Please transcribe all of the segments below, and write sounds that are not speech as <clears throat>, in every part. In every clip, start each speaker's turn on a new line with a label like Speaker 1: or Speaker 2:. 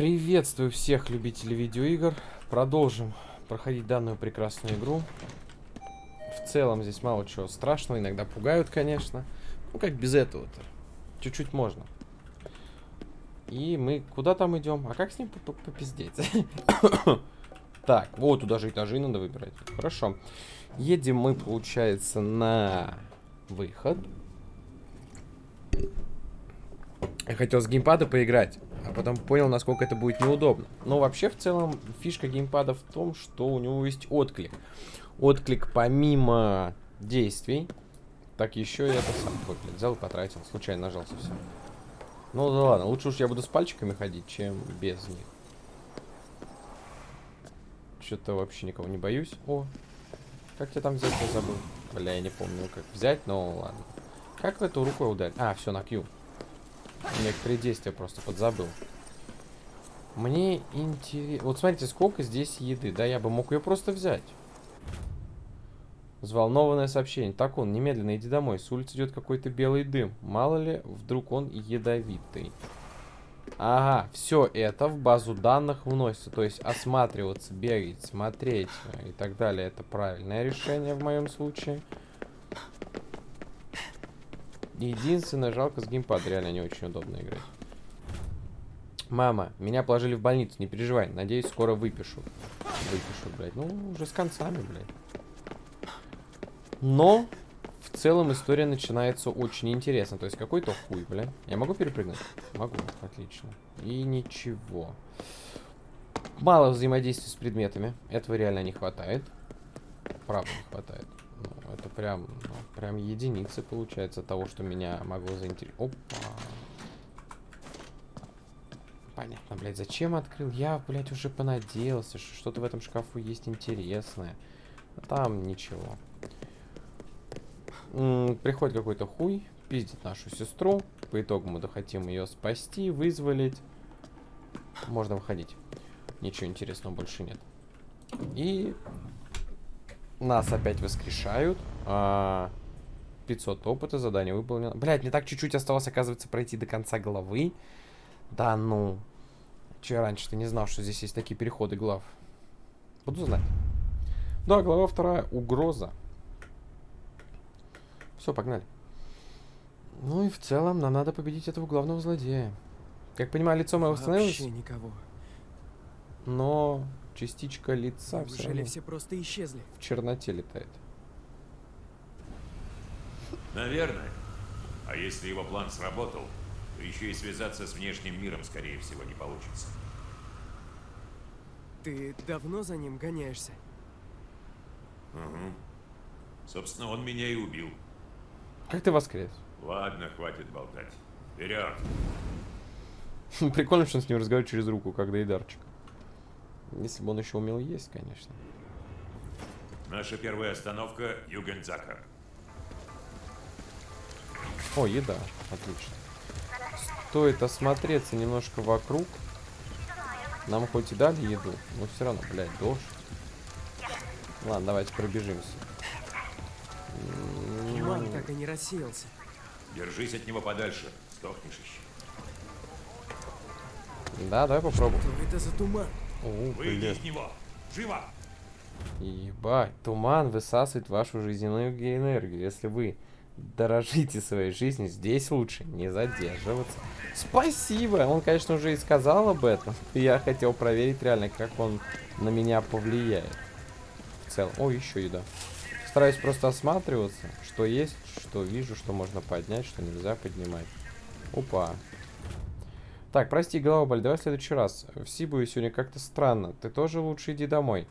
Speaker 1: Приветствую всех любителей видеоигр. Продолжим проходить данную прекрасную игру. В целом здесь мало чего страшного. Иногда пугают, конечно. Ну, как без этого-то. Чуть-чуть можно. И мы куда там идем? А как с ним попиздеть? <coughs> Так, вот туда же этажи надо выбирать. Хорошо. Едем мы, получается, на выход. Я хотел с геймпада поиграть, а потом понял, насколько это будет неудобно. Но вообще, в целом, фишка геймпада в том, что у него есть отклик. Отклик помимо действий, так еще и это сам. Вот, взял и потратил. Случайно нажался все. Ну да ладно, лучше уж я буду с пальчиками ходить, чем без них. Что-то вообще никого не боюсь. О, как тебя там взять, я забыл. Бля, я не помню, как взять, но ладно. Как эту рукой ударить? А, все, на Q. Некоторые действия просто подзабыл. Мне интересно... Вот смотрите, сколько здесь еды. Да, я бы мог ее просто взять. Взволнованное сообщение. Так он, немедленно иди домой. С улицы идет какой-то белый дым. Мало ли, вдруг он ядовитый. Ага, все это в базу данных вносится. То есть осматриваться, бегать, смотреть и так далее. Это правильное решение в моем случае. Единственное, жалко с геймпада. Реально не очень удобно играть. Мама, меня положили в больницу, не переживай. Надеюсь, скоро выпишу. Выпишу, блядь. Ну, уже с концами, блядь. Но, в целом, история начинается очень интересно. То есть, какой-то хуй, блядь. Я могу перепрыгнуть? Могу, отлично. И ничего. Мало взаимодействия с предметами. Этого реально не хватает. Правда не хватает. Это прям, ну, прям единицы получается того, что меня могло заинтересовать. Опа. Понятно, блядь, зачем открыл? Я, блядь, уже понадеялся, что что-то в этом шкафу есть интересное. А там ничего. М -м, приходит какой-то хуй, пиздит нашу сестру. По итогу мы хотим ее спасти, вызволить. Можно выходить. Ничего интересного больше нет. И нас опять воскрешают. А, 500 опыта, задание выполнено. Блять, мне так чуть-чуть осталось, оказывается, пройти до конца главы. Да ну. Че я раньше-то не знал, что здесь есть такие переходы глав. Буду знать. Да, глава вторая. Угроза. Все, погнали. Ну и в целом нам надо победить этого главного злодея. Как понимаю, лицо мое восстановилось.
Speaker 2: Вообще никого.
Speaker 1: Но частичка лица
Speaker 2: все равно все просто исчезли.
Speaker 1: В черноте летает.
Speaker 3: Наверное. А если его план сработал, то еще и связаться с внешним миром, скорее всего, не получится.
Speaker 2: Ты давно за ним гоняешься?
Speaker 3: Угу. Собственно, он меня и убил.
Speaker 1: Как ты воскрес?
Speaker 3: Ладно, хватит болтать. Вперед! <laughs>
Speaker 1: Прикольно, что он с ним разговаривает через руку, как Дейдарчик. Если бы он еще умел есть, конечно.
Speaker 3: Наша первая остановка – Югензака.
Speaker 1: О, еда. Отлично. Стоит осмотреться немножко вокруг. Нам хоть и дали еду, но все равно, блядь, дождь. Ладно, давайте пробежимся.
Speaker 2: Туман так и не рассеялся.
Speaker 3: Держись от него подальше, сдохнешь еще.
Speaker 1: Да, давай попробуем.
Speaker 2: Что это за туман?
Speaker 1: О,
Speaker 3: Выйди из него! Живо!
Speaker 1: Ебать, туман высасывает вашу жизненную энергию. Если вы дорожите своей жизнью, здесь лучше не задерживаться. Спасибо! Он, конечно, уже и сказал об этом. <laughs> Я хотел проверить реально, как он на меня повлияет. В целом. О, еще еда. Стараюсь просто осматриваться, что есть, что вижу, что можно поднять, что нельзя поднимать. Опа. Так, прости, голова болит, давай в следующий раз. В Сибуе сегодня как-то странно. Ты тоже лучше иди домой.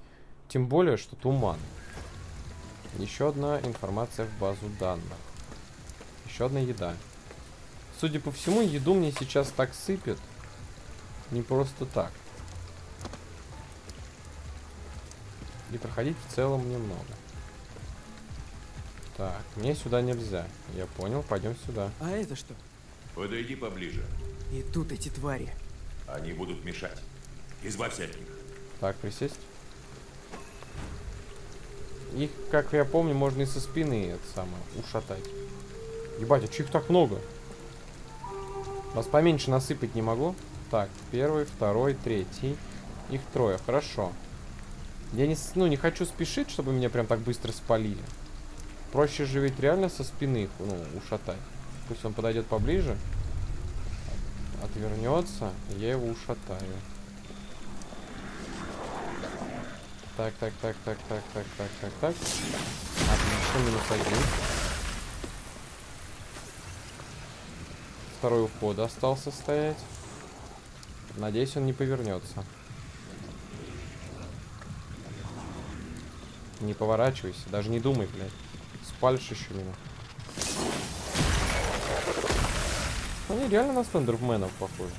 Speaker 1: Тем более, что туман. Еще одна информация в базу данных. Еще одна еда. Судя по всему, еду мне сейчас так сыпет. Не просто так. И проходить в целом немного. Так, мне сюда нельзя. Я понял, пойдем сюда.
Speaker 2: А это что?
Speaker 3: Подойди поближе.
Speaker 2: И тут эти твари.
Speaker 3: Они будут мешать. Избавься от них.
Speaker 1: Так, присесть. Их, как я помню, можно и со спины это самое ушатать. Ебать, а чё их так много? Вас поменьше насыпать не могу? Так, первый, второй, третий. Их трое, хорошо. Я не, ну, не хочу спешить, чтобы меня прям так быстро спалили. Проще же ведь реально со спины их, ну, ушатать. Пусть он подойдет поближе. Отвернется, я его ушатаю. Так, так, так, так, так, так, так, так, так. Отлично, минус один. Второй уход остался стоять. Надеюсь, он не повернется. Не поворачивайся, даже не думай, блядь. Спалишь еще меня. Они реально на стендерменов похожи.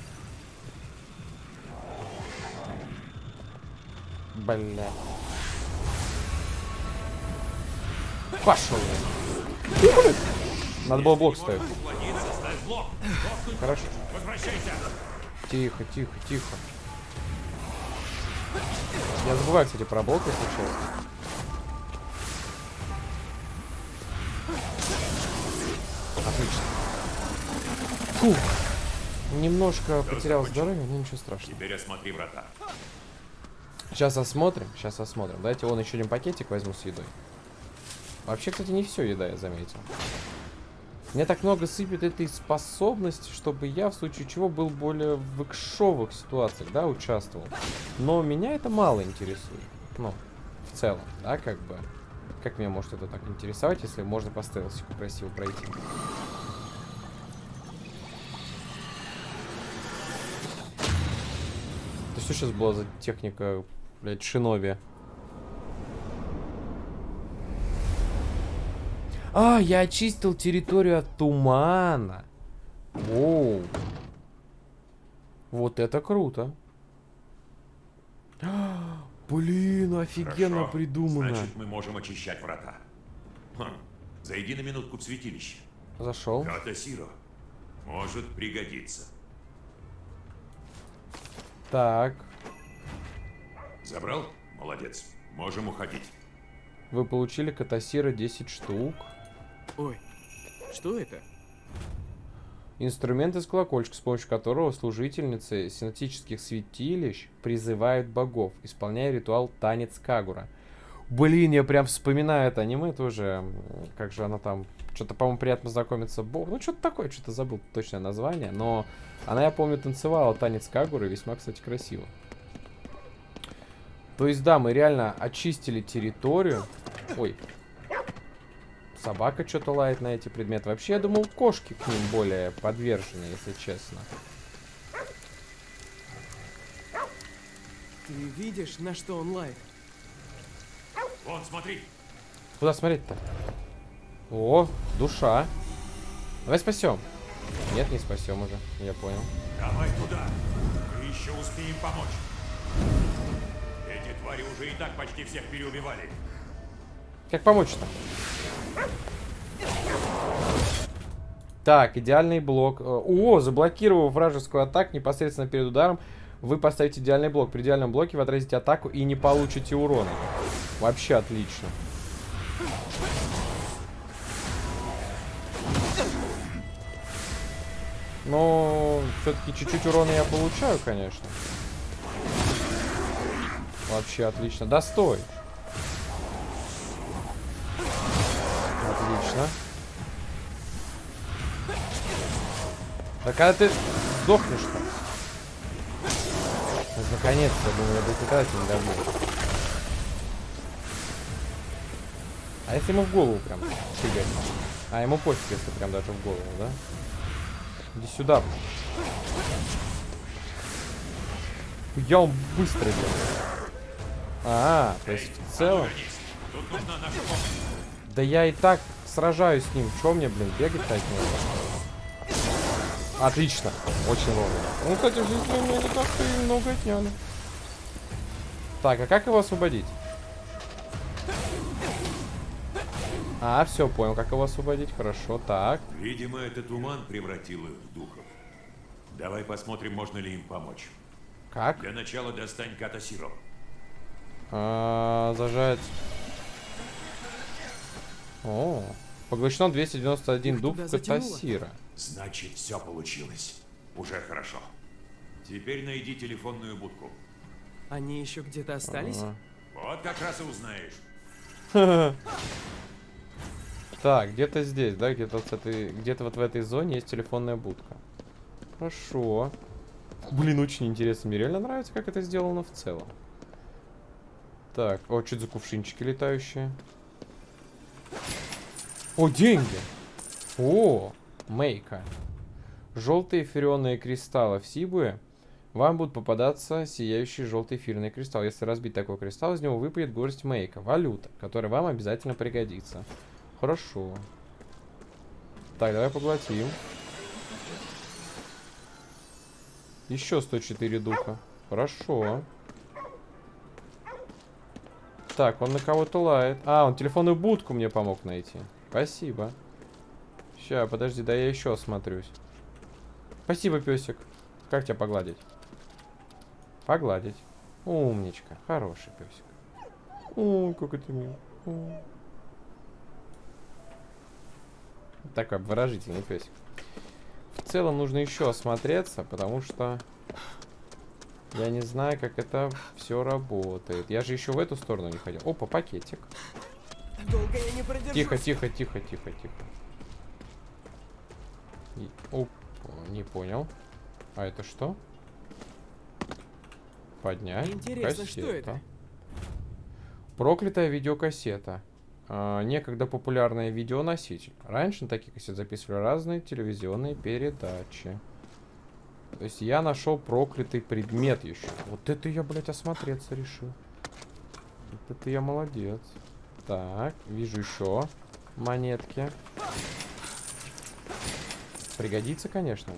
Speaker 1: Бля. Пошел. Надо было блок ставить. Хорошо. Тихо, тихо, тихо. Я забываю, кстати, про блок, если честно. Отлично. Фух. Немножко потерял здоровье, но ничего страшного.
Speaker 3: Теперь осмотри врата.
Speaker 1: Сейчас осмотрим, сейчас осмотрим. Давайте вон еще один пакетик возьму с едой. Вообще, кстати, не все еда, я заметил. Мне так много сыпет этой способности, чтобы я, в случае чего, был более в экшовых ситуациях, да, участвовал. Но меня это мало интересует. Ну, в целом, да, как бы. Как меня может это так интересовать, если можно по стелсику красиво пройти? Что сейчас была за техника, блядь, шиноби? А, я очистил территорию от тумана. Воу. Вот это круто. А, <gasps> Блин, офигенно
Speaker 3: Хорошо.
Speaker 1: придумано.
Speaker 3: Значит, мы можем очищать врата. Хм. Зайди на минутку в святилище.
Speaker 1: Зашел.
Speaker 3: Ката Сиро. Может пригодиться.
Speaker 1: Так.
Speaker 3: Забрал? Молодец. Можем уходить.
Speaker 1: Вы получили катасира 10 штук.
Speaker 2: Ой, что это?
Speaker 1: Инструмент из колокольчика, с помощью которого служительницы синатических святилищ призывают богов, исполняя ритуал танец Кагура. Блин, я прям вспоминаю это аниме тоже. Как же она там... Что-то, по-моему, приятно знакомиться. Бог. Ну, что-то такое, что-то забыл точное название. Но она, я помню, танцевала танец Кагуры. Весьма, кстати, красиво. То есть, да, мы реально очистили территорию. Ой. Собака что-то лает на эти предметы. Вообще, я думал, кошки к ним более подвержены, если честно.
Speaker 2: Ты видишь, на что он лает?
Speaker 3: Вон, смотри.
Speaker 1: Куда смотреть-то? О, душа. Давай спасем. Нет, не спасем уже. Я понял.
Speaker 3: Давай туда. Мы еще успеем помочь. Эти твари уже и так почти всех переубивали.
Speaker 1: Как помочь-то? Так, идеальный блок. Э, О, заблокировав вражескую атаку непосредственно перед ударом, вы поставите идеальный блок. При идеальном блоке вы отразите атаку и не получите урона. Вообще отлично. Но все-таки чуть-чуть урона я получаю, конечно. Вообще отлично. Да стой. Отлично. Да когда ты сдохнешь-то? Вот Наконец-то, я думаю, я до не добью. А если ему в голову прям фигать? А, ему пофиг, если прям даже в голову, да? Иди сюда. Я он быстро делаю. А, то есть в целом... Да я и так сражаюсь с ним. Чё мне, блин, бегать-то от него? Отлично. Очень вовремя. Ну, кстати, в жизни у меня не так-то и много отняли. Так, а как его освободить? А, все, понял, как его освободить. Хорошо, так.
Speaker 3: Видимо, этот туман превратил их в духов. Давай посмотрим, можно ли им помочь.
Speaker 1: Как?
Speaker 3: Для начала достань Ката Сиро.
Speaker 1: А, зажать. О, поглощено 291
Speaker 2: Их
Speaker 1: дух. Катасира.
Speaker 3: Значит, все получилось. Уже хорошо. Теперь найди телефонную будку.
Speaker 2: Они еще где-то остались?
Speaker 1: Ага.
Speaker 3: Вот как раз и узнаешь. <laughs>
Speaker 1: Так, где-то здесь, да, где-то вот, где-то вот в этой зоне есть телефонная будка. Хорошо. Блин, очень интересно. Мне реально нравится, как это сделано в целом. Так, о, что за кувшинчики летающие? О, деньги! О, мейка. Желтые эфирионные кристаллы в Сибуе. Вам будут попадаться сияющие желтые эфирные кристаллы. Если разбить такой кристалл, из него выпадет горсть мейка. Валюта, которая вам обязательно пригодится. Хорошо. Так, давай поглотим. Еще 104 духа. Хорошо. Так, он на кого-то лает. А, он телефонную будку мне помог найти. Спасибо. Ща, подожди, да я еще осмотрюсь. Спасибо, песик. Как тебя погладить? Погладить. Умничка. Хороший песик. Ой, как это мило. Ой. Такой выражительный песик. В целом нужно еще осмотреться, потому что я не знаю, как это все работает. Я же еще в эту сторону не ходил. Опа, пакетик.
Speaker 2: Долго я не продержусь.
Speaker 1: Тихо, тихо, тихо, тихо, тихо. И- Оп, не понял. А это что? Поднять.
Speaker 2: Интересно, что
Speaker 1: Кассета.
Speaker 2: это?
Speaker 1: Проклятая видеокассета. А, некогда популярный видеоноситель. Раньше на таких кассет записывали разные телевизионные передачи. То есть я нашел проклятый предмет еще. Вот это я, блядь, осмотреться решил. Вот это я молодец. Так, вижу еще монетки. Пригодится, конечно.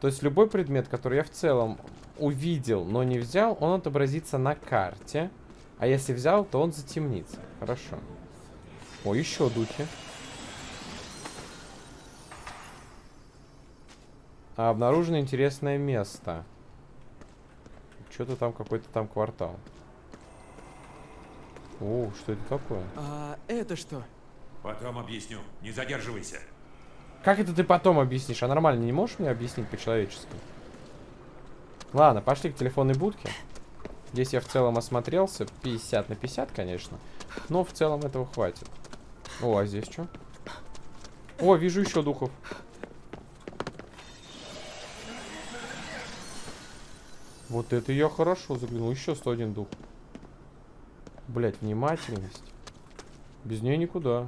Speaker 1: То есть любой предмет, который я в целом увидел, но не взял, он отобразится на карте. А если взял, то он затемнится. Хорошо. О, еще духи. А, обнаружено интересное место. Что-то там, какой-то там квартал. О, что это такое?
Speaker 2: А это что?
Speaker 3: Потом объясню. Не задерживайся.
Speaker 1: Как это ты потом объяснишь? А нормально не можешь мне объяснить по-человечески? Ладно, пошли к телефонной будке. Здесь я в целом осмотрелся. 50 на 50, конечно. Но в целом этого хватит. О, а здесь что? О, вижу еще духов. Вот это я хорошо заглянул. Еще 101 дух. Блять, внимательность. Без нее никуда.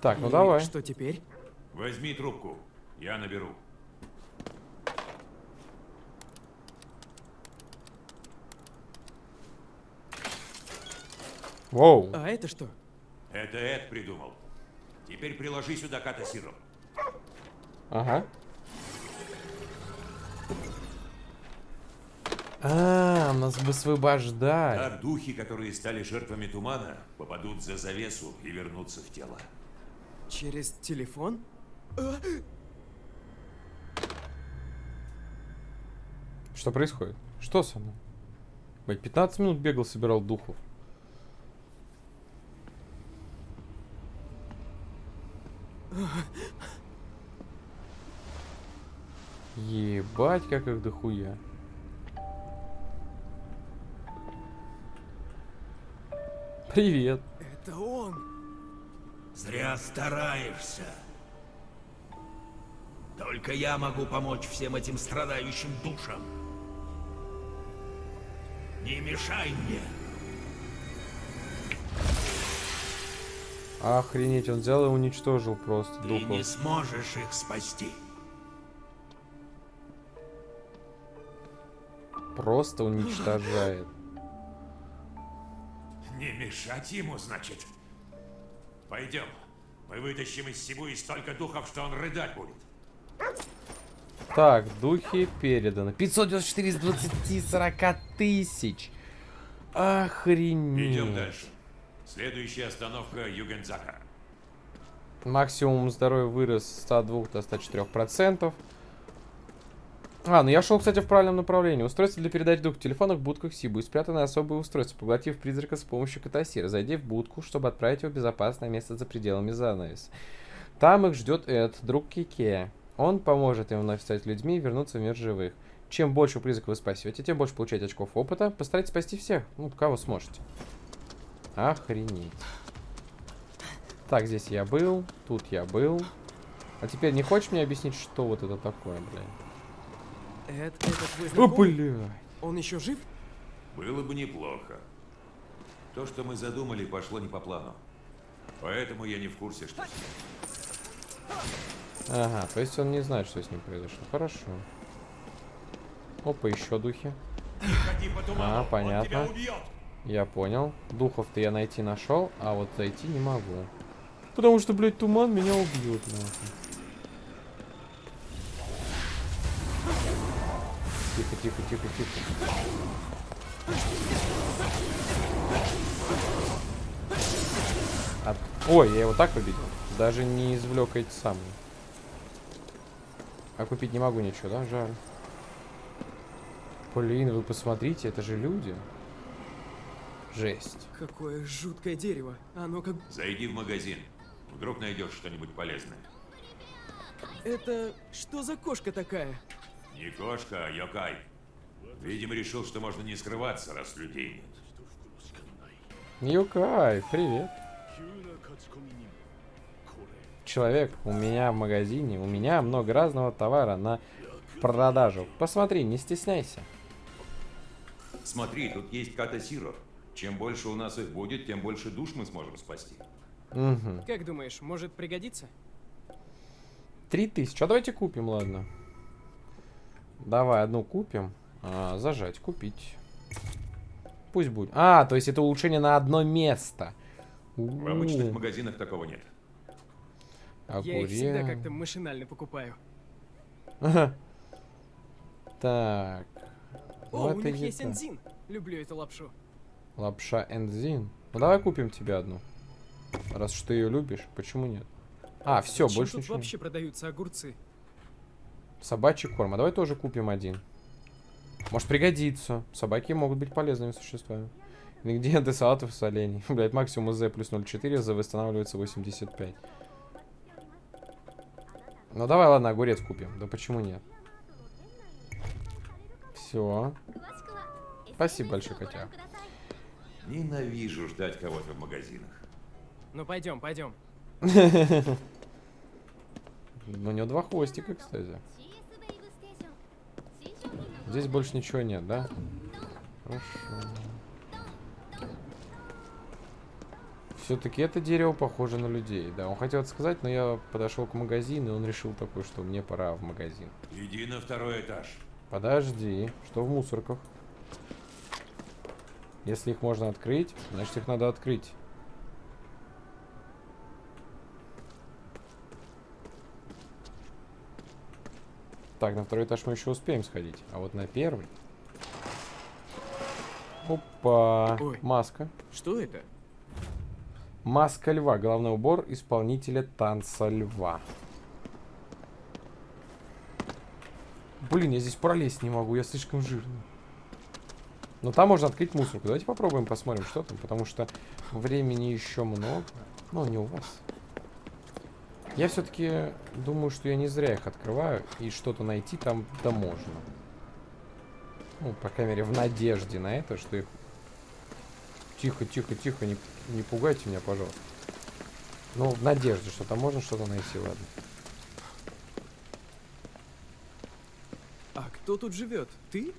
Speaker 1: Так, ну
Speaker 2: И
Speaker 1: давай.
Speaker 2: Что теперь?
Speaker 3: Возьми трубку. Я наберу.
Speaker 1: Воу.
Speaker 2: А это что?
Speaker 3: Это Эд придумал. Теперь приложи сюда катасироп.
Speaker 1: Ага. А, нас высвобождать.
Speaker 3: Так духи, которые стали жертвами тумана, попадут за завесу и вернутся в тело.
Speaker 2: Через телефон?
Speaker 1: Что происходит? Что со мной? Блять, 15 минут бегал, собирал духов. Ебать, как их дохуя. Привет.
Speaker 2: Это он.
Speaker 4: Зря стараешься. Только я могу помочь всем этим страдающим душам. Не мешай мне.
Speaker 1: Охренеть, он взял и уничтожил просто
Speaker 4: Ты
Speaker 1: духов.
Speaker 4: не сможешь их спасти.
Speaker 1: Просто уничтожает.
Speaker 3: Не мешать ему, значит. Пойдем. Мы вытащим из Сибуи столько духов, что он рыдать будет.
Speaker 1: Так, духи переданы. 594 из 20 40 тысяч. Охренеть.
Speaker 3: Идем дальше. Следующая остановка Югензака.
Speaker 1: Максимум здоровья вырос с 102 до 104 процентов. А, ну я шел, кстати, в правильном направлении. Устройство для передачи дух в телефонах, будках Сибу и спрятанное особое устройство, поглотив призрака с помощью катасира. Зайди в будку, чтобы отправить его в безопасное место за пределами занавеса. Там их ждет Эд, друг Кике. Он поможет им вновь стать людьми и вернуться в мир живых. Чем больше призраков вы спасете, тем больше получаете очков опыта. Постарайтесь спасти всех. Ну, кого сможете. Охренеть. Так, здесь я был. Тут я был. А теперь не хочешь мне объяснить, что вот это такое, блядь?
Speaker 2: Эд, это твой
Speaker 1: О, блядь.
Speaker 2: Он еще жив?
Speaker 3: Было бы неплохо. То, что мы задумали, пошло не по плану. Поэтому я не в курсе, что.
Speaker 1: Ага, то есть он не знает, что с ним произошло. Хорошо. Опа, еще духи. А,
Speaker 4: он
Speaker 1: понятно. Я понял. Духов-то я найти нашел, а вот зайти не могу. Потому что, блядь, туман меня убьет, нахуй. Тихо, тихо, тихо, тихо. От- Ой, я его так победил. Даже не извлек эти самые. А купить не могу ничего, да? Жаль. Блин, вы посмотрите, это же люди. Жесть.
Speaker 2: Какое жуткое дерево. Оно как...
Speaker 3: Зайди в магазин. Вдруг найдешь что-нибудь полезное.
Speaker 2: Это... Что за кошка такая?
Speaker 3: Не кошка, а Йокай. Видимо, решил, что можно не скрываться, раз людей нет.
Speaker 1: Юкай, привет. Человек, у меня в магазине, у меня много разного товара на продажу. Посмотри, не стесняйся.
Speaker 3: Смотри, тут есть Ката Сиро. Чем больше у нас их будет, тем больше душ мы сможем спасти.
Speaker 1: Угу.
Speaker 2: Как думаешь, может пригодиться?
Speaker 1: Три тысячи. А давайте купим, ладно. Давай одну купим. А, зажать, купить. Пусть будет. А, то есть это улучшение на одно место.
Speaker 3: В обычных магазинах такого нет.
Speaker 2: Я их всегда
Speaker 1: Огурец.
Speaker 2: как-то машинально покупаю.
Speaker 1: Так.
Speaker 2: О,
Speaker 1: Ну,
Speaker 2: у
Speaker 1: это
Speaker 2: них есть
Speaker 1: еда.
Speaker 2: энзин. Люблю эту лапшу.
Speaker 1: Лапша энзин. Ну давай купим тебе одну. Раз уж ты ее любишь, почему нет? А, все,
Speaker 2: Зачем
Speaker 1: больше
Speaker 2: тут
Speaker 1: ничего.
Speaker 2: вообще продаются огурцы?
Speaker 1: Собачий корм. А давай тоже купим один. Может пригодится. Собаки могут быть полезными существами. Ингредиенты <laughs> салатов с оленей. <laughs> Блять, максимум Z плюс 0,4, Z восстанавливается 85. Ну давай, ладно, огурец купим. Да почему нет? Все. Спасибо большое, котя.
Speaker 3: Ненавижу ждать кого-то в магазинах.
Speaker 2: Ну пойдем, пойдем. <laughs>
Speaker 1: Ну, у него два хвостика, кстати. Здесь больше ничего нет, да? Хорошо. Все-таки это дерево похоже на людей. Да, он хотел это сказать, но я подошел к магазину, и он решил такой, что мне пора в магазин.
Speaker 3: Иди на второй этаж.
Speaker 1: Подожди, что в мусорках? Если их можно открыть, значит их надо открыть. Так, на второй этаж мы еще успеем сходить. А вот на первый... Опа!
Speaker 2: Ой.
Speaker 1: Маска.
Speaker 2: Что это?
Speaker 1: Маска льва. Головной убор исполнителя танца льва. Блин, я здесь пролезть не могу, я слишком жирный. Но там можно открыть мусорку. Давайте попробуем, посмотрим, что там. Потому что времени еще много. Ну, не у вас. Я все-таки думаю, что я не зря их открываю. И что-то найти там да можно. Ну, по крайней мере, в надежде на это, что их... Тихо, тихо, тихо, не, не пугайте меня, пожалуйста. Ну, в надежде, что там можно что-то найти, ладно.
Speaker 2: А кто тут живет? Ты?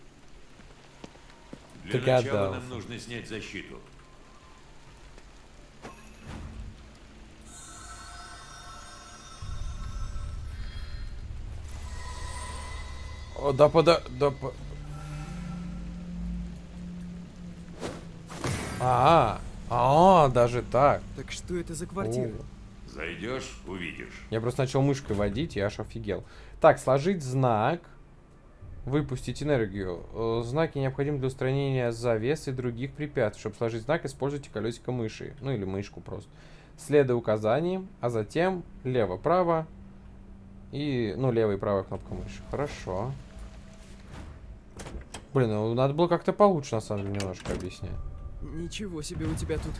Speaker 3: Для начала нам нужно снять защиту.
Speaker 1: О, да пода... Да по... А, а, даже так.
Speaker 2: Так что это за квартира?
Speaker 1: О.
Speaker 3: Зайдешь, увидишь.
Speaker 1: Я просто начал мышкой водить, и аж офигел. Так, сложить знак. Выпустить энергию. Э, Знаки необходимы для устранения завес и других препятствий. Чтобы сложить знак, используйте колесико мыши. Ну или мышку просто. Следуя указаниям, а затем лево-право. И, ну, левая и правая кнопка мыши. Хорошо. Блин, ну надо было как-то получше, на самом деле, немножко объяснять.
Speaker 2: Ничего себе у тебя тут.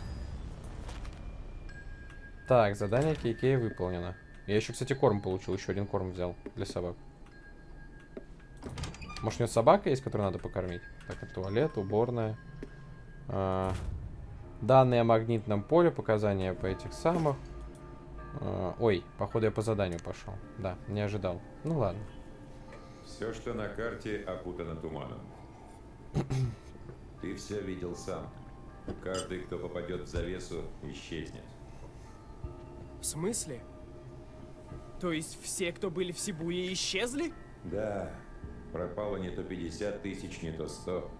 Speaker 1: Так, задание Кейкей выполнено. Я еще, кстати, корм получил. Еще один корм взял для собак. Может, у него собака есть, которую надо покормить? Так, это туалет, уборная. А, данные о магнитном поле, показания по этих самых. А, ой, походу я по заданию пошел. Да, не ожидал. Ну ладно.
Speaker 3: Все, что на карте, окутано туманом. <clears throat> Ты все видел сам. Каждый, кто попадет в завесу, исчезнет.
Speaker 2: В смысле? То есть все, кто были в Сибуе, исчезли?
Speaker 3: Да, пропало не то 50 тысяч, не то 100.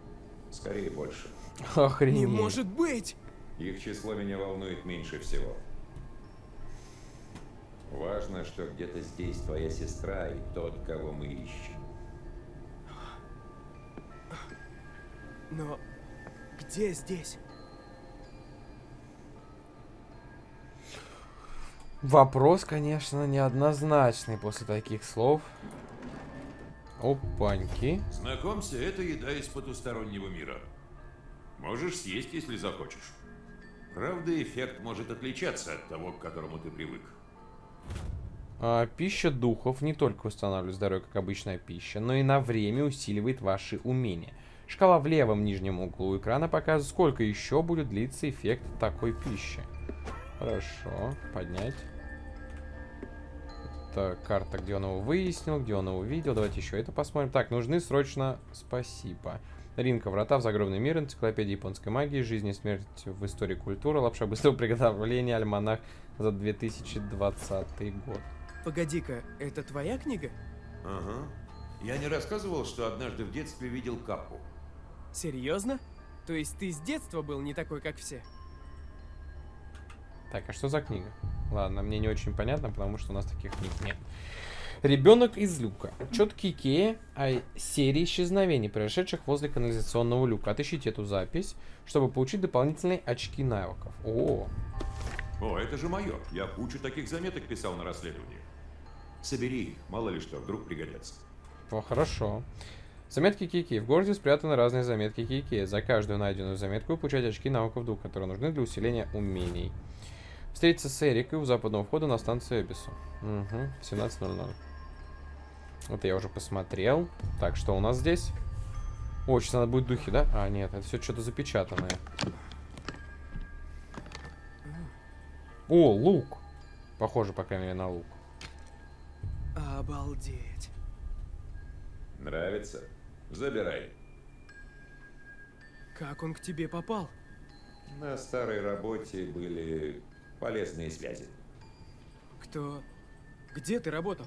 Speaker 3: Скорее больше.
Speaker 1: Охренеть.
Speaker 2: Не может быть!
Speaker 3: Их число меня волнует меньше всего. Важно, что где-то здесь твоя сестра и тот, кого мы ищем.
Speaker 2: Но где здесь?
Speaker 1: Вопрос, конечно, неоднозначный после таких слов. Опаньки.
Speaker 3: Знакомься, это еда из потустороннего мира. Можешь съесть, если захочешь. Правда, эффект может отличаться от того, к которому ты привык.
Speaker 1: А, пища духов не только восстанавливает здоровье, как обычная пища, но и на время усиливает ваши умения. Шкала в левом нижнем углу экрана показывает, сколько еще будет длиться эффект такой пищи. Хорошо, поднять. Это карта, где он его выяснил, где он его видел. Давайте еще это посмотрим. Так, нужны срочно... Спасибо. Ринка, врата в загробный мир, энциклопедия японской магии, жизнь и смерть в истории культуры, лапша быстрого <laughs> приготовления, альманах за 2020 год.
Speaker 2: Погоди-ка, это твоя книга?
Speaker 3: Ага. Я не рассказывал, что однажды в детстве видел капу.
Speaker 2: Серьезно? То есть ты с детства был не такой, как все?
Speaker 1: Так, а что за книга? Ладно, мне не очень понятно, потому что у нас таких книг нет. Ребенок из люка. Четкий Икея о серии исчезновений, произошедших возле канализационного люка. Отыщите эту запись, чтобы получить дополнительные очки навыков. О,
Speaker 3: О, это же мое. Я кучу таких заметок писал на расследовании. Собери их, мало ли что, вдруг пригодятся.
Speaker 1: о, хорошо. Заметки Кики. В городе спрятаны разные заметки Кики. За каждую найденную заметку вы получаете очки навыков дух, которые нужны для усиления умений. Встретиться с Эрикой у западного входа на станцию Эбису. Угу, 17.00. Это я уже посмотрел. Так, что у нас здесь? О, сейчас надо будет духи, да? А, нет, это все что-то запечатанное. О, лук. Похоже, по крайней мере, на лук.
Speaker 2: Обалдеть.
Speaker 3: Нравится? Забирай.
Speaker 2: Как он к тебе попал?
Speaker 3: На старой работе были полезные связи.
Speaker 2: Кто... Где ты работал?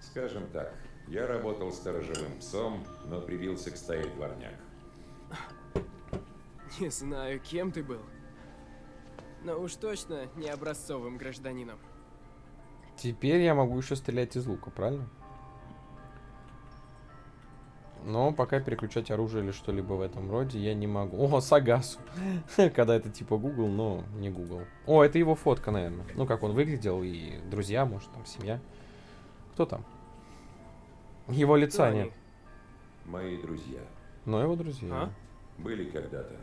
Speaker 3: Скажем так, я работал сторожевым псом, но прибился к стае дворняк.
Speaker 2: Не знаю, кем ты был. Но уж точно не образцовым гражданином.
Speaker 1: Теперь я могу еще стрелять из лука, правильно? Но пока переключать оружие или что-либо в этом роде я не могу. О, Сагасу. <laughs> Когда это типа Google, но не Google. О, это его фотка, наверное. Ну, как он выглядел, и друзья, может, там, семья. Кто там? Его лица
Speaker 2: Кто
Speaker 1: нет.
Speaker 2: они?
Speaker 3: Мои друзья
Speaker 1: Но его друзья.
Speaker 2: А?
Speaker 3: были когда-то.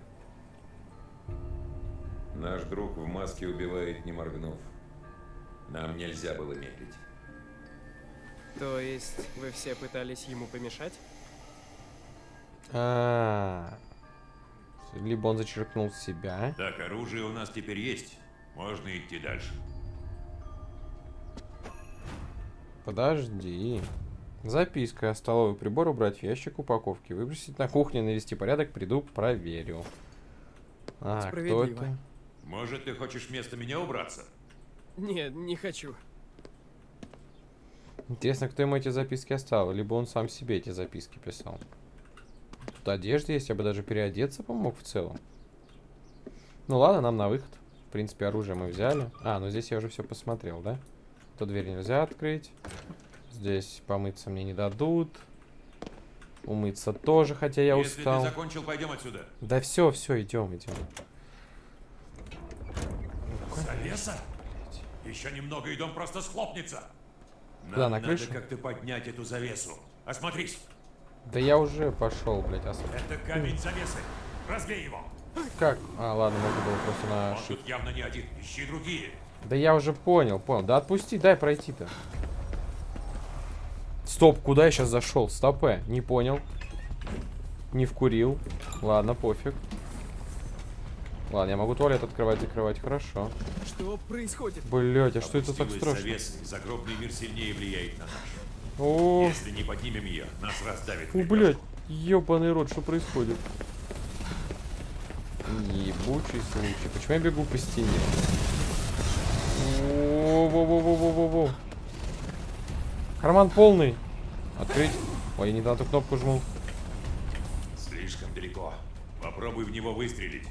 Speaker 3: Наш друг в маске убивает, не моргнув. Нам нельзя было медлить.
Speaker 2: То есть вы все пытались ему помешать?
Speaker 1: А, Либо он зачеркнул себя.
Speaker 3: Так, оружие у нас теперь есть. Можно идти дальше.
Speaker 1: Подожди. Записка. Столовый прибор убрать в ящик упаковки. Выбросить на кухне, навести порядок. Приду, проверю. А, кто
Speaker 2: Справедливо.
Speaker 1: это?
Speaker 3: Может, ты хочешь вместо меня убраться?
Speaker 2: Нет, не хочу.
Speaker 1: Интересно, кто ему эти записки оставил? Либо он сам себе эти записки писал. Тут одежда есть, я бы даже переодеться помог в целом. Ну ладно, нам на выход. В принципе, оружие мы взяли. А, ну здесь я уже все посмотрел, да? То дверь нельзя открыть. Здесь помыться мне не дадут. Умыться тоже, хотя я
Speaker 3: Если
Speaker 1: устал.
Speaker 3: ты закончил, пойдем отсюда.
Speaker 1: Да все, все, идем, идем.
Speaker 3: Завеса? Еще немного, и дом просто схлопнется. Нам
Speaker 1: на
Speaker 3: надо
Speaker 1: крышу?
Speaker 3: как-то поднять эту завесу. Осмотрись.
Speaker 1: Да я уже пошел, блядь, особо.
Speaker 3: Это камень завесы. Разбей его.
Speaker 1: Как? А, ладно, можно было просто на
Speaker 3: Он тут явно не один. Ищи другие.
Speaker 1: Да я уже понял, понял. Да отпусти, дай пройти-то. Стоп, куда я сейчас зашел? Стопе, не понял. Не вкурил. Ладно, пофиг. Ладно, я могу туалет открывать, закрывать, хорошо.
Speaker 2: Что происходит?
Speaker 1: Блять, а что это так страшно?
Speaker 3: завеса, и загробный мир сильнее влияет на наш.
Speaker 1: О,
Speaker 3: Если не поднимем ее, нас раздавит.
Speaker 1: о, блядь, ебаный рот, что происходит? Ебучий случай. Почему я бегу по стене? Во-во-во-во-во-во-во. Карман полный. Открыть. Ой, я не на ту кнопку жму.
Speaker 3: Слишком далеко. Попробуй в него выстрелить.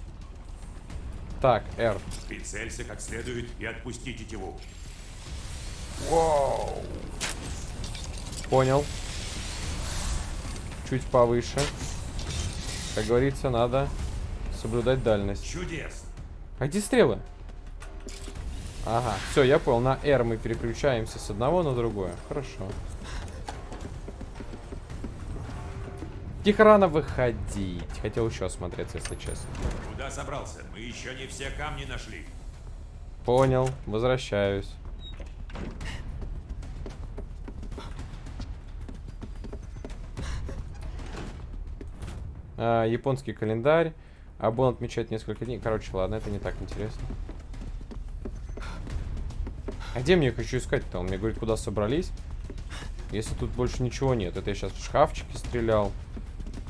Speaker 1: Так, R.
Speaker 3: Прицелься как следует и отпусти тетиву.
Speaker 1: Понял. Чуть повыше. Как говорится, надо соблюдать дальность.
Speaker 3: Чудесно.
Speaker 1: А где стрелы? Ага, все, я понял. На R мы переключаемся с одного на другое. Хорошо. Тихо рано выходить. Хотел еще осмотреться, если честно.
Speaker 3: Куда собрался? Мы еще не все камни нашли.
Speaker 1: Понял, возвращаюсь. А, японский календарь. Абон отмечает несколько дней. Короче, ладно, это не так интересно. А где мне еще искать-то? Он мне говорит, куда собрались. Если тут больше ничего нет. Это я сейчас в шкафчике стрелял.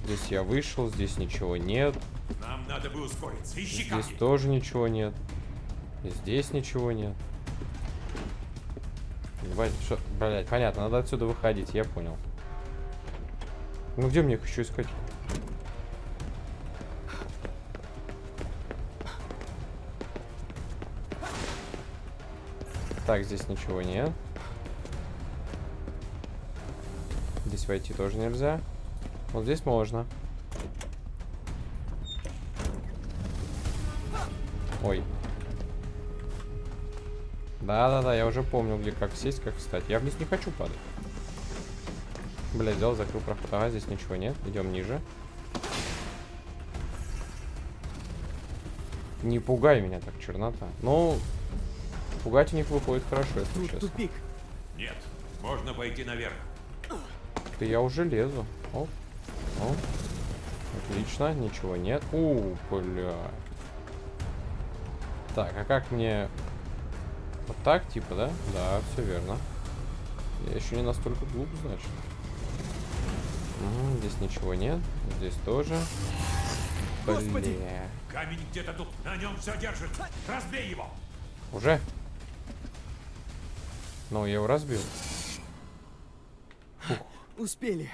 Speaker 1: Здесь я вышел, здесь ничего нет.
Speaker 3: Нам надо бы ускориться. Ищи
Speaker 1: Здесь
Speaker 3: камни.
Speaker 1: тоже ничего нет. Здесь ничего нет. Ебать, что... Блять, понятно, надо отсюда выходить, я понял. Ну где мне их еще искать? Так, здесь ничего нет. Здесь войти тоже нельзя. Вот здесь можно. Ой. Да-да-да, я уже помню, где как сесть, как встать. Я вниз не хочу падать. Бля, взял, закрыл проход. Ага, здесь ничего нет. Идем ниже. Не пугай меня так, чернота. Ну, пугать у них выходит хорошо, если
Speaker 2: Тут
Speaker 1: честно.
Speaker 2: тупик.
Speaker 3: Нет. Можно пойти наверх.
Speaker 1: Да я уже лезу. Оп. Оп. Отлично, ничего нет. У, бля. Так, а как мне... Вот так, типа, да? Да, все верно. Я еще не настолько глуп, значит. М, здесь ничего нет. Здесь тоже.
Speaker 2: Господи!
Speaker 1: Бля.
Speaker 3: Камень где-то тут. На нем все держит. Разбей его.
Speaker 1: Уже? Ну, я его разбил.
Speaker 2: Успели.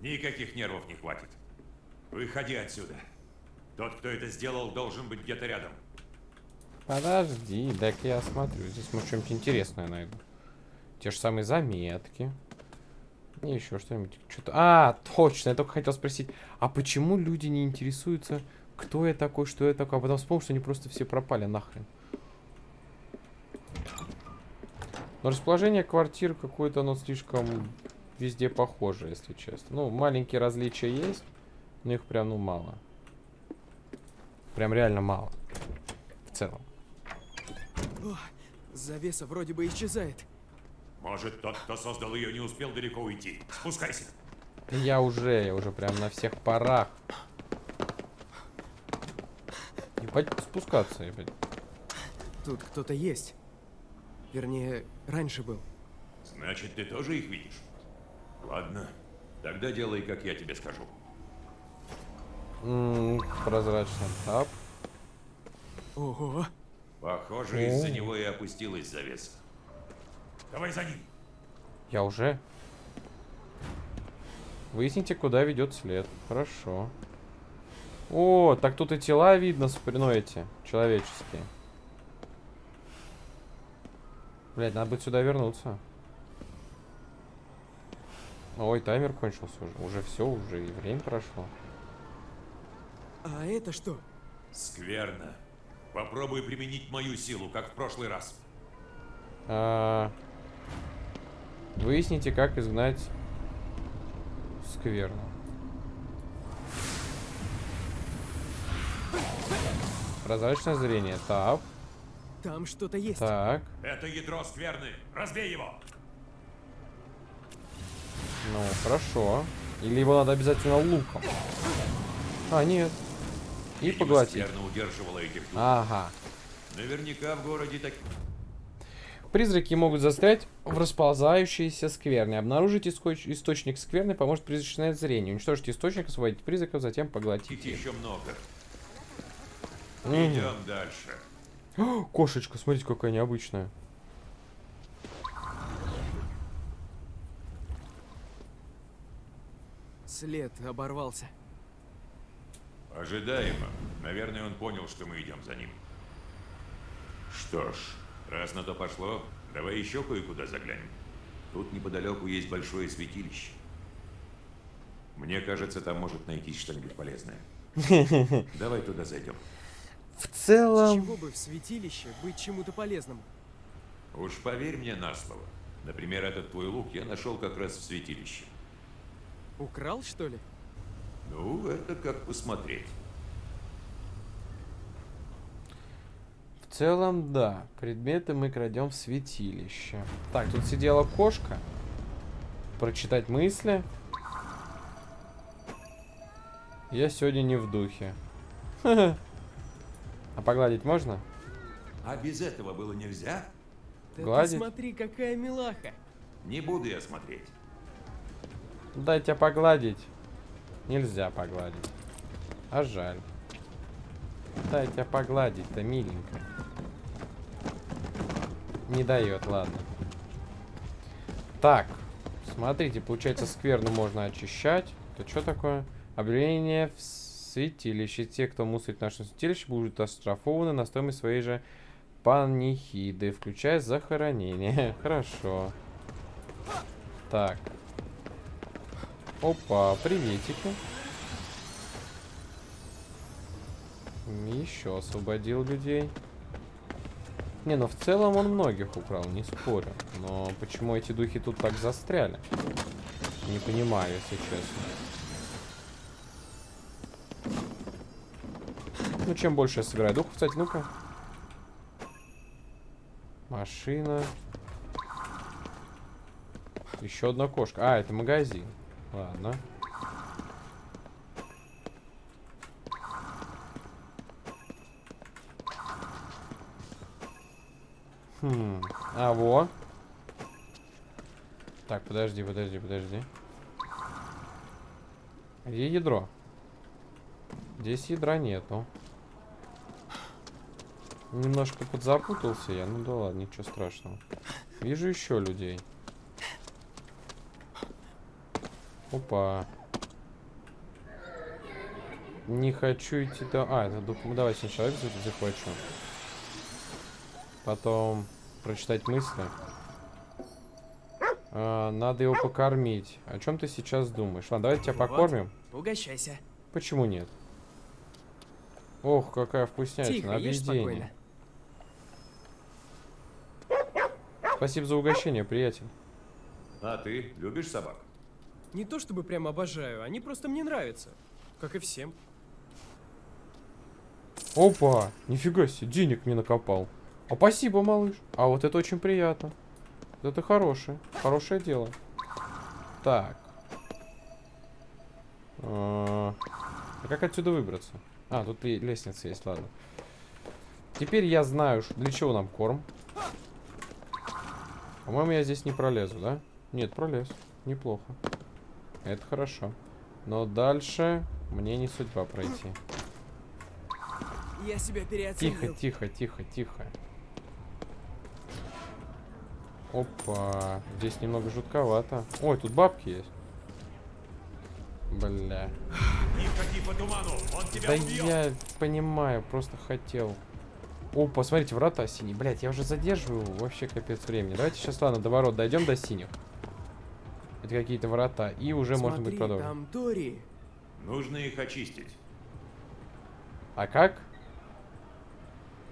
Speaker 3: Никаких нервов не хватит. Выходи отсюда. Тот, кто это сделал, должен быть где-то рядом.
Speaker 1: Подожди, дай-ка я осмотрю. Здесь может что-нибудь интересное найду. Те же самые заметки. И еще что-нибудь. Что-то. А, точно, я только хотел спросить, а почему люди не интересуются, кто я такой, что я такой, а потом вспомнил, что они просто все пропали нахрен. Но расположение квартир какое-то, оно слишком везде похоже, если честно. Ну, маленькие различия есть, но их прям, ну, мало. Прям реально мало. В целом.
Speaker 2: О, завеса вроде бы исчезает.
Speaker 3: Может, тот, кто создал ее, не успел далеко уйти. Спускайся.
Speaker 1: Я уже, я уже прям на всех парах. Ебать, спускаться, ебать.
Speaker 2: Тут кто-то есть. Вернее, раньше был.
Speaker 3: Значит, ты тоже их видишь? Ладно. Тогда делай, как я тебе скажу.
Speaker 1: М, прозрачный тап.
Speaker 2: Ого!
Speaker 3: Похоже, из-за него и опустилась завеса. Давай за ним.
Speaker 1: Я уже. Выясните, куда ведет след. Хорошо. О, так тут и тела видно, спри- ну эти, человеческие. Блять, надо будет сюда вернуться. Ой, таймер кончился уже. Уже все, уже и время прошло.
Speaker 2: А это что?
Speaker 3: Скверно. Попробуй применить мою силу, как в прошлый раз.
Speaker 1: А, Выясните, как изгнать скверну. Прозрачное зрение. Так.
Speaker 2: Там что-то есть.
Speaker 1: Так,
Speaker 3: Это ядро скверны. Разбей его.
Speaker 1: ну, хорошо. Или его надо обязательно луком. А, нет. И
Speaker 3: Видимо,
Speaker 1: поглотить.
Speaker 3: удерживала этих.
Speaker 1: Ага.
Speaker 3: Наверняка в городе так...
Speaker 1: Призраки могут застрять в расползающейся скверне. Обнаружить искоч- источник скверны поможет призрачное зрение. Уничтожить источник, освободить призраков, затем поглотить их.
Speaker 3: еще много. Идем дальше.
Speaker 1: О, <gasps> Кошечка, смотрите, какая необычная.
Speaker 2: След оборвался.
Speaker 3: Ожидаемо. Наверное, он понял, что мы идем за ним. Что ж, раз на то пошло, давай еще кое-куда заглянем. Тут неподалеку есть большое святилище. Мне кажется, там может найтись что-нибудь полезное. <laughs> Давай туда зайдем.
Speaker 1: В
Speaker 2: С
Speaker 1: целом...
Speaker 2: чего бы в святилище быть чему-то полезным?
Speaker 3: Уж поверь мне на слово. Например, этот твой лук я нашел как раз в святилище.
Speaker 2: Украл, что ли?
Speaker 3: Ну, это как посмотреть.
Speaker 1: В целом, да. Предметы мы крадем в святилище. Так, тут сидела кошка. Прочитать мысли. Я сегодня не в духе. <laughs> А погладить можно?
Speaker 3: А без этого было нельзя?
Speaker 2: Да
Speaker 1: Гладить?
Speaker 2: ты смотри, какая милаха.
Speaker 3: Не буду я смотреть.
Speaker 1: Дайте погладить. Нельзя погладить. А жаль. Дайте погладить-то, миленько. Не дает, ладно. Так, смотрите, получается, скверну можно очищать. Это что такое? Объявление в святилище. Те, кто мусорит в нашем святилище, будут оштрафованы на стоимость своей же панихиды, включая захоронение. <laughs> Хорошо. Так. Опа, приветики. Еще освободил людей. Не, ну в целом он многих украл, не спорю. Но почему эти духи тут так застряли? Не понимаю, если честно. Ну, чем больше я собираю духов, кстати, ну-ка. Машина. Еще одна кошка. А, это магазин. Ладно. Хм. А, во. Так, подожди, подожди, подожди. Где ядро? Здесь ядра нету. Немножко подзапутался я. Ну да ладно, ничего страшного. Вижу еще людей. Опа. Не хочу идти до... А, это ну, Давай сначала человек захвачу. Потом прочитать мысли. А, надо его покормить. О чем ты сейчас думаешь? Ладно, давай тебя
Speaker 2: Вот.
Speaker 1: покормим.
Speaker 2: Угощайся.
Speaker 1: Почему нет? Ох, какая вкуснятина.
Speaker 2: Тихо,
Speaker 1: Объедение. Спасибо за угощение, приятель.
Speaker 3: А ты любишь собак?
Speaker 2: Не то чтобы прям обожаю, они просто мне нравятся. Как и всем.
Speaker 1: Опа! Нифига себе, денег мне накопал. А спасибо, малыш. А вот это очень приятно. Вот Это хорошее. Хорошее дело. Так. А а как отсюда выбраться? А, тут ле- лестница есть, ладно. Теперь я знаю, для чего нам корм. По-моему, я здесь не пролезу, да? Нет, пролез. Неплохо. Это хорошо. Но дальше мне не судьба пройти.
Speaker 2: Я себя
Speaker 1: Тихо,
Speaker 2: переоценил.
Speaker 1: тихо, тихо, тихо. Опа, здесь немного жутковато. Ой, тут бабки есть. Бля.
Speaker 3: Не ходи по туману, он тебя
Speaker 1: Да
Speaker 3: убьет.
Speaker 1: я понимаю, просто хотел. О, посмотрите, врата синие. Блять, я уже задерживаю вообще капец времени. Давайте сейчас, ладно, до ворот дойдем до синих. Это какие-то врата. И уже можно будет
Speaker 2: Смотри,
Speaker 1: продолжить.
Speaker 2: там Тори.
Speaker 3: Нужно их очистить.
Speaker 1: А как?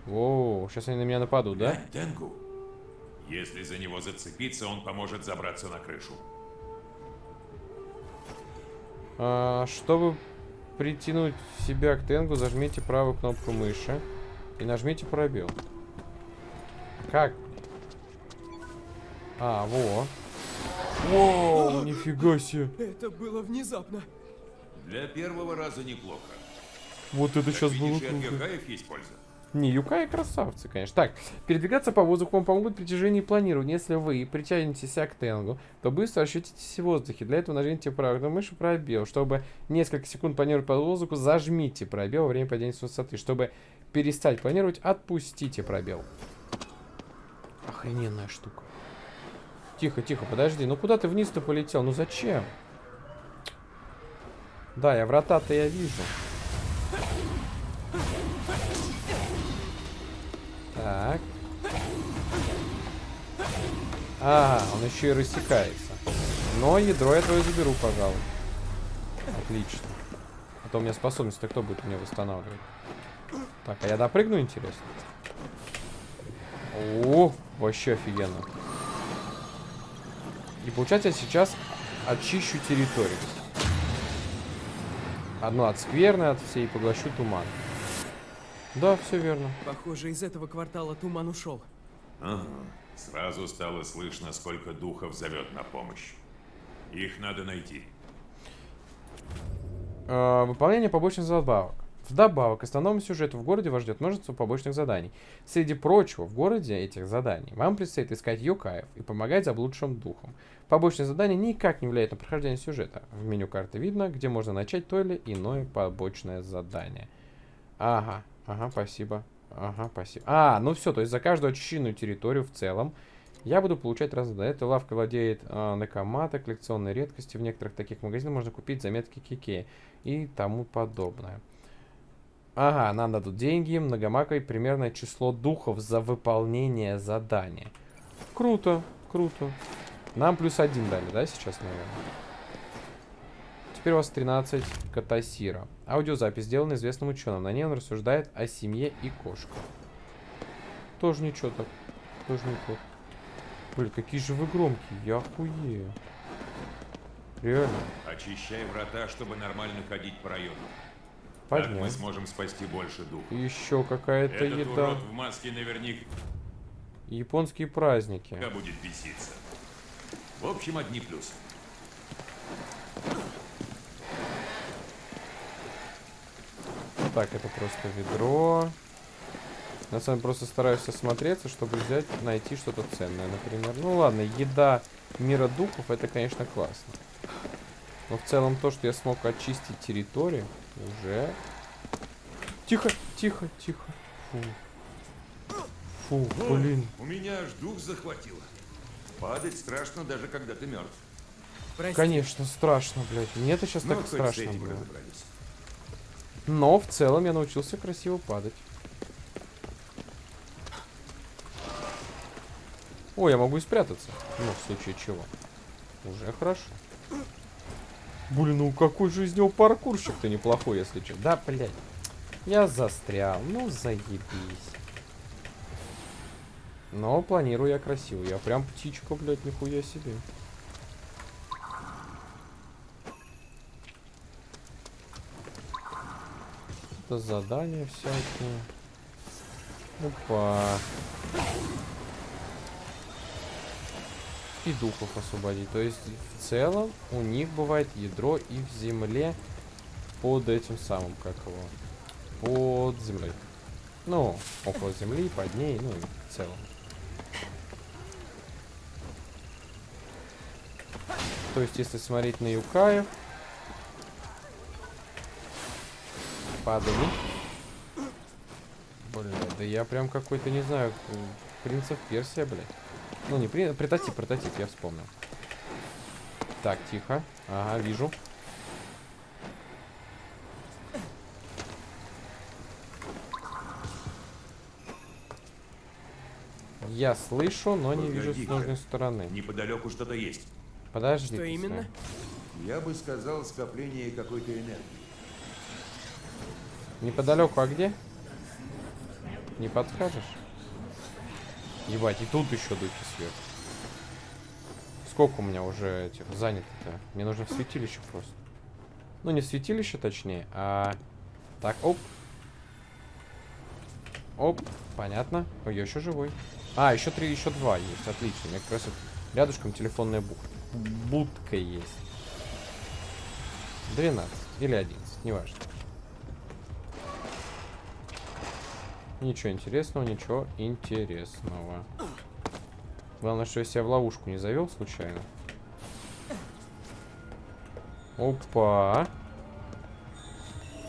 Speaker 1: Воу, сейчас они на меня нападут, да?
Speaker 3: Глянь, Тенгу. Если за него зацепиться, он поможет забраться на крышу.
Speaker 1: А, чтобы притянуть себя к тенгу, зажмите правую кнопку мыши и нажмите пробел. Как? А, во. Воу, нифига себе.
Speaker 2: Это было внезапно.
Speaker 3: Для первого раза неплохо.
Speaker 1: Вот это
Speaker 3: Как
Speaker 1: сейчас было
Speaker 3: видишь, от
Speaker 1: круто.
Speaker 3: Есть польза.
Speaker 1: Не, Юкаи красавцы, конечно. Так, передвигаться по воздуху вам помогут при движении и планировании. Если вы притянетесь к Тенгу, то быстро ощутитесь в воздухе. Для этого нажмите правую мышь пробел. Чтобы несколько секунд планировать по воздуху, зажмите пробел во время падения с высоты. Чтобы перестать планировать, отпустите пробел. Охрененная штука. Тихо, тихо, подожди. Ну куда ты вниз-то полетел? Ну зачем? Да, я врата-то я вижу. Так. А, он еще и рассекается. Но ядро я твое заберу, пожалуй. Отлично. А то у меня способность-то кто будет мне восстанавливать? Так, а я допрыгну, интересно? О, вообще офигенно. И получается, я сейчас очищу территорию. Одну от скверны, от всей, и поглощу туман. Да, все верно.
Speaker 2: Похоже, из этого квартала туман ушел.
Speaker 3: Ага. Сразу стало слышно, сколько духов зовет на помощь. Их надо найти.
Speaker 1: Э, выполнение побочных забавок. Вдобавок к основному сюжету в городе вас ждет множество побочных заданий. Среди прочего, в городе этих заданий вам предстоит искать юкаев и помогать заблудшим духам. Побочные задания никак не влияют на прохождение сюжета. В меню карты видно, где можно начать то или иное побочное задание. Ага, ага, спасибо. Ага, спасибо. А, ну все, то есть за каждую очищенную территорию в целом я буду получать разные. Эта лавка владеет э, Накамата, коллекционной редкости. В некоторых таких магазинах можно купить заметки Кикея и тому подобное. Ага, нам дадут деньги, многомаковое примерное число духов за выполнение задания. Круто, круто. Нам плюс один дали, да, сейчас, наверное? Теперь у вас 13 катасира. Аудиозапись сделана известным ученым. На ней он рассуждает о семье и кошках. Тоже ничего так. Тоже неплохо. Блин, какие же вы громкие. Я охуею. Реально.
Speaker 3: Очищай врата, чтобы нормально ходить по району. Так мы
Speaker 1: Поднять.
Speaker 3: сможем спасти больше духов.
Speaker 1: Еще какая-то еда.
Speaker 3: в маске наверняка
Speaker 1: Японские праздники.
Speaker 3: будет беситься. В общем, одни плюсы.
Speaker 1: Так, это просто ведро. На самом деле просто стараюсь осмотреться, чтобы взять, найти что-то ценное, например. Ну ладно, еда мира духов, это, конечно, классно. Но в целом то, что я смог очистить территорию, уже... Тихо, тихо, тихо. Фу. Фу, блин.
Speaker 3: У меня аж дух захватило. Падать страшно, даже когда ты мертв.
Speaker 2: Прости.
Speaker 1: Конечно, страшно, блядь. Мне это сейчас
Speaker 3: Ну,
Speaker 1: так страшно было. Но в целом я научился красиво падать. О, я могу и спрятаться. Ну, в случае чего. Уже хорошо. Блин, ну какой же из него паркурщик-то неплохой, если что. Да, блядь. Я застрял. Ну, заебись. Но планирую я красиво. Я прям птичка, блядь, нихуя себе. Это задания всякие. Опа. И духов освободить. То есть, в целом, у них бывает ядро и в земле под этим самым, как его, под землей. Ну, около земли, под ней, ну, в целом. То есть, если смотреть на юкаев, падали. Бля, да я прям какой-то, не знаю, принцев Персия, блядь. Ну, не принц, прототип, прототип, я вспомнил. Так, тихо. Ага, вижу. Я слышу, но не вижу с нужной стороны.
Speaker 3: Неподалеку что-то есть.
Speaker 1: Подожди.
Speaker 2: Что именно?
Speaker 3: Я бы сказал, скопление какой-то энергии.
Speaker 1: Неподалеку, а где? Не подскажешь? Ебать, и тут еще духи сверху. Сколько у меня уже этих занято-то? Мне нужно в святилище просто. Ну, не в святилище, точнее, а... Так, оп. Оп, понятно. Ой, я еще живой. А, еще три, еще два есть. Отлично. У меня как раз рядышком телефонная бух... будка есть. 12 или 11, неважно. Ничего интересного, ничего интересного. Главное, что я себя в ловушку не завел случайно. Опа.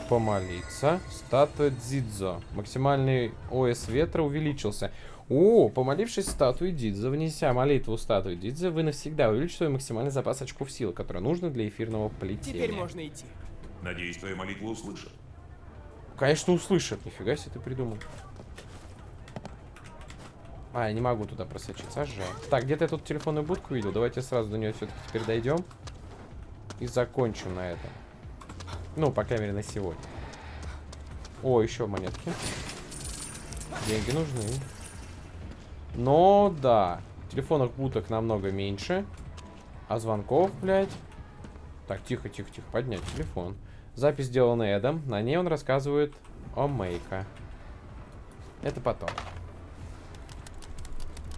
Speaker 1: Помолиться. Статуя Дзидзо. Максимальный ОС ветра увеличился. О, помолившись статуи Дидзо, внеся молитву статуи Дидзо, вы навсегда увеличите свой максимальный запас очков силы, который нужно для эфирного плетения.
Speaker 2: Теперь можно идти.
Speaker 3: Надеюсь, твою молитву услышат.
Speaker 1: Конечно, услышат. Нифига себе ты придумал. А, я не могу туда просочиться, а жаль. Так, где-то я тут телефонную будку видел. Давайте сразу до нее все-таки теперь дойдем. И закончим на этом. Ну, по крайней мере, на сегодня. О, еще монетки. Деньги нужны. Но, да. Телефонных будок намного меньше. А звонков, блядь. Так, тихо, тихо, тихо. Поднять телефон. Запись сделана Эдом. На ней он рассказывает о Мейка. Это потом.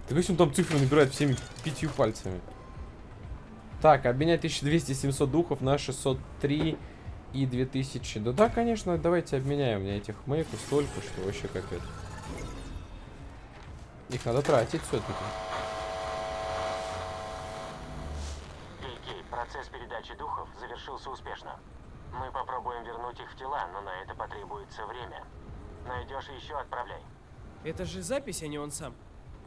Speaker 1: Ты видишь, он там цифры набирает всеми пятью пальцами. Так, обменять 1200-700 духов на 603 и 2000. Да да, конечно, давайте обменяем. У меня этих мейков столько, что вообще капец. Их надо тратить все-таки.
Speaker 5: Кей-Кей, процесс передачи духов завершился успешно. Мы попробуем вернуть их в тела, но на это потребуется время. Найдешь еще отправляй.
Speaker 2: Это же запись, а не он сам.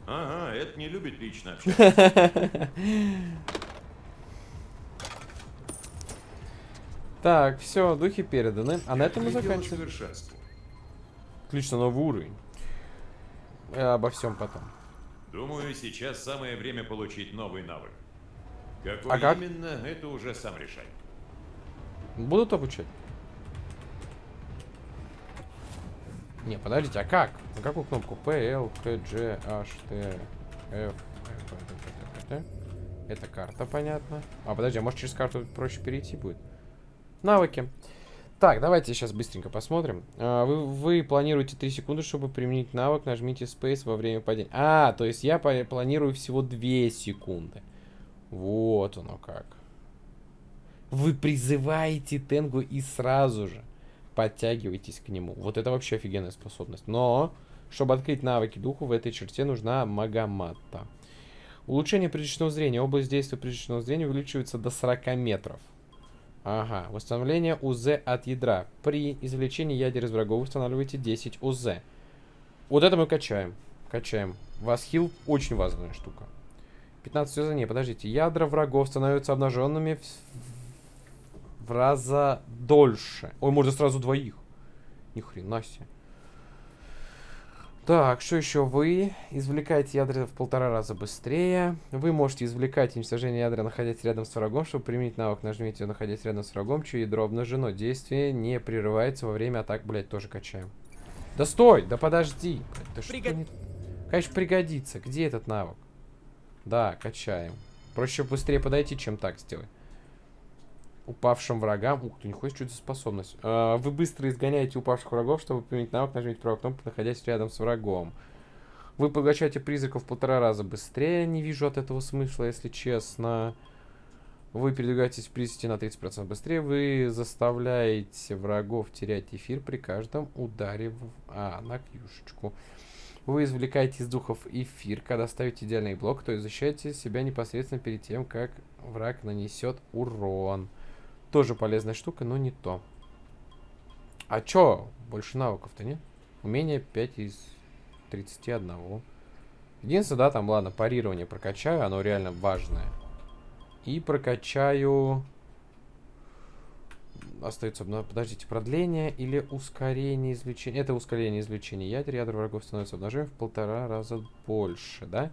Speaker 3: Ага, это не любит лично <laughs> общаться.
Speaker 1: Так, все, духи переданы. А на этом мы заканчиваем. на новый уровень. Э, обо всем потом.
Speaker 3: Думаю, сейчас самое время получить новый навык. Какой
Speaker 1: А как?
Speaker 3: именно, это уже сам решай.
Speaker 1: Будут обучать? Не, подождите, а как? На какую кнопку? P, L, K, G, H, T, F. Это карта, понятно. А, подожди, а может через карту проще перейти будет? Навыки. Так, давайте сейчас быстренько посмотрим. А, вы, вы планируете 3 секунды, чтобы применить навык. Нажмите Space во время падения. А, то есть я планирую всего 2 секунды. Вот оно как. Вы призываете Тенгу и сразу же подтягиваетесь к нему. Вот это вообще офигенная способность. Но, чтобы открыть навыки духу, в этой черте нужна Магаматта. Улучшение призрачного зрения. Область действия призрачного зрения увеличивается до 40 метров. Ага. Восстановление УЗ от ядра. При извлечении ядер из врагов устанавливаете 10 УЗ. Вот это мы качаем. Качаем. Васхил очень важная штука. 15 УЗ. Не, подождите. Ядра врагов становятся обнаженными в, в раза дольше. Ой, можно сразу двоих. Ни хрена себе. Так, что еще? Вы извлекаете ядра в полтора раза быстрее. Вы можете извлекать уничтожение ядра, находясь рядом с врагом. Чтобы применить навык, нажмите находясь рядом с врагом, чье ядро обнажено. Действие не прерывается во время атак, блять, тоже качаем. Да стой! Да подожди! что
Speaker 2: Пригод-
Speaker 1: не- Конечно, пригодится. Где этот навык? Да, качаем. Проще быстрее подойти, чем так сделать. Упавшим врагам... Ух ты, нихуя, что это способность. А, вы быстро изгоняете упавших врагов, чтобы применить навык, нажмите правую кнопку, находясь рядом с врагом. Вы поглощаете призраков в полтора раза быстрее. Не вижу от этого смысла, если честно. Вы передвигаетесь в призраке на 30% быстрее. Вы заставляете врагов терять эфир при каждом ударе в... А, на кьюшечку. Вы извлекаете из духов эфир, когда ставите идеальный блок, то есть защищаете себя непосредственно перед тем, как враг нанесет урон. Тоже полезная штука, но не то. А чё? Больше навыков-то нет? Умение 5 из 31. Единственное, да, там, ладно, парирование прокачаю, оно реально важное. И прокачаю... Остается, ну, подождите, продление или ускорение извлечения? Это ускорение извлечения ядер. Ядра врагов становится обнажаемым в полтора раза больше, да?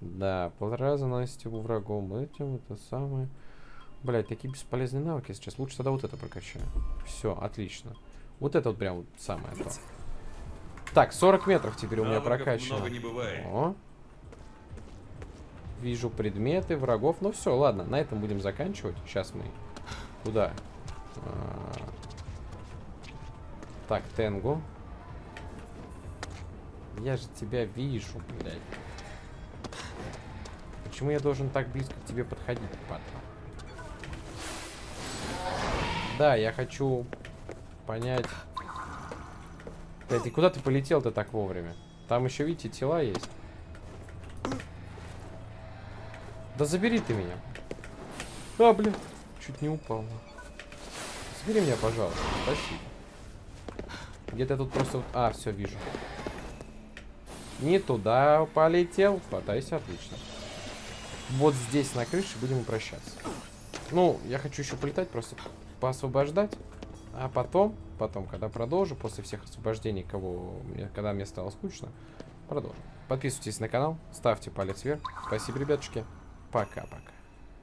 Speaker 1: Да, полтора раза наносите врагом этим, это самое... Блять, такие бесполезные навыки сейчас. Лучше тогда вот это прокачаю. Все, отлично. Вот это вот прям самое то. Так, 40 метров теперь у меня
Speaker 3: Навыков
Speaker 1: прокачано.
Speaker 3: много не бывает.
Speaker 1: О. Вижу предметы, врагов. Ну все, ладно, на этом будем заканчивать. Сейчас мы куда? А, Так, Тенгу. Я же тебя вижу, блядь. Почему я должен так близко к тебе подходить, падла? Да, я хочу понять... Блядь, и куда ты полетел-то так вовремя? Там еще, видите, тела есть. Да забери ты меня. А, блин, чуть не упал. Забери меня, пожалуйста. Спасибо. Где-то тут просто... А, все, вижу. Не туда полетел. Хватайся, отлично. Вот здесь на крыше будем прощаться. Ну, я хочу еще полетать, просто поосвобождать. А потом, потом, когда продолжу, после всех освобождений, кого, когда мне стало скучно, продолжим. Подписывайтесь на канал, ставьте палец вверх. Спасибо, ребятушки. Пока-пока.